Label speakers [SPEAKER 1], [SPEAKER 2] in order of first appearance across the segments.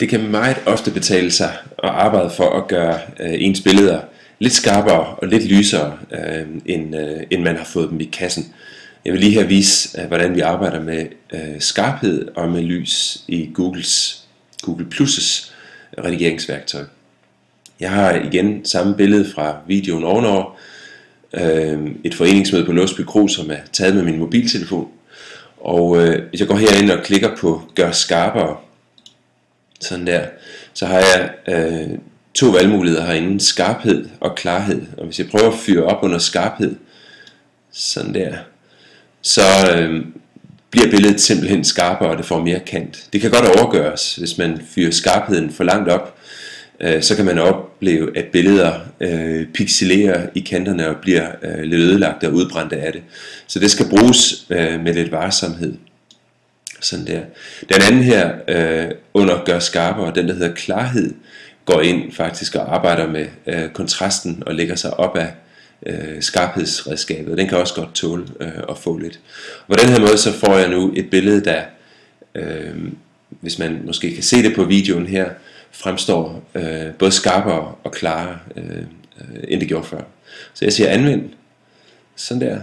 [SPEAKER 1] Det kan meget ofte betale sig at arbejde for at gøre øh, ens billeder lidt skarpere og lidt lysere, øh, end, øh, end man har fået dem i kassen. Jeg vil lige her vise, øh, hvordan vi arbejder med øh, skarphed og med lys i Googles, Google Plus' redigeringsværktøj. Jeg har igen samme billede fra videoen ovenover. Øh, et foreningsmøde på Låsby Kro, som er taget med min mobiltelefon. Og øh, hvis jeg går herind og klikker på gør skarpere, sådan der, så har jeg øh, to valgmuligheder herinde, skarphed og klarhed. Og hvis jeg prøver at fyre op under skarphed, sådan der, så øh, bliver billedet simpelthen skarpere, og det får mere kant. Det kan godt overgøres, hvis man fyrer skarpheden for langt op, øh, så kan man opleve, at billeder øh, pixelerer i kanterne og bliver øh, lidt ødelagt og udbrændte af det. Så det skal bruges øh, med lidt varsomhed. Sådan der. Den anden her øh, under gør skarpere, den der hedder klarhed, går ind faktisk og arbejder med øh, kontrasten og lægger sig op af øh, skarphedsredskabet. Den kan også godt tåle øh, at få lidt. Og på den her måde så får jeg nu et billede, der, øh, hvis man måske kan se det på videoen her, fremstår øh, både skarpere og klarere, øh, øh end det gjorde før. Så jeg siger anvend, sådan der.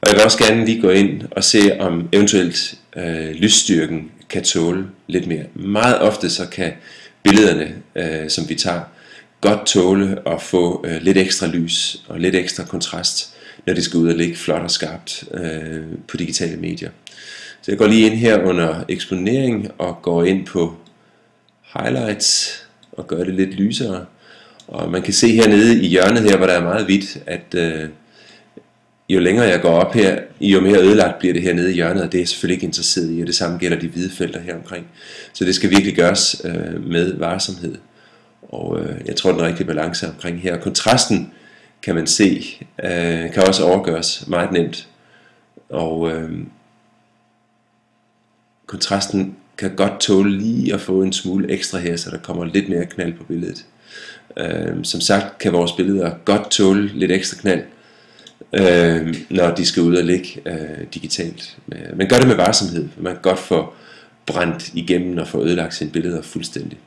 [SPEAKER 1] Og jeg vil også gerne lige gå ind og se, om eventuelt øh, lysstyrken kan tåle lidt mere. Meget ofte så kan billederne, øh, som vi tager, godt tåle at få øh, lidt ekstra lys og lidt ekstra kontrast, når det skal ud og ligge flot og skarpt øh, på digitale medier. Så jeg går lige ind her under eksponering og går ind på highlights og gør det lidt lysere. Og man kan se hernede i hjørnet her, hvor der er meget hvidt, at øh, jo længere jeg går op her, jo mere ødelagt bliver det her nede i hjørnet, og det er jeg selvfølgelig ikke interesseret i, og det samme gælder de hvide felter her omkring. Så det skal virkelig gøres øh, med varsomhed. Og øh, jeg tror, den rigtige balance omkring her. Kontrasten kan man se, øh, kan også overgøres meget nemt. Og øh, kontrasten kan godt tåle lige at få en smule ekstra her, så der kommer lidt mere knald på billedet. Øh, som sagt kan vores billeder godt tåle lidt ekstra knald, øh, når de skal ud og ligge øh, digitalt. Øh, Men gør det med varsomhed, man kan godt få brændt igennem og få ødelagt sine billeder fuldstændig.